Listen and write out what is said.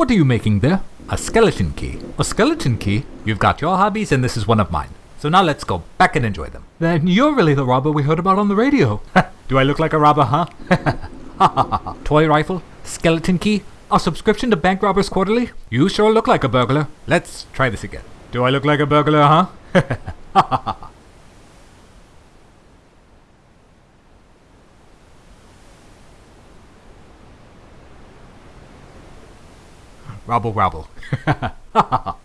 What are you making there? A skeleton key. A skeleton key? You've got your hobbies and this is one of mine. So now let's go back and enjoy them. Then you're really the robber we heard about on the radio. Do I look like a robber, huh? Toy rifle, skeleton key, a subscription to Bank Robbers Quarterly? You sure look like a burglar. Let's try this again. Do I look like a burglar, huh? Robble robble.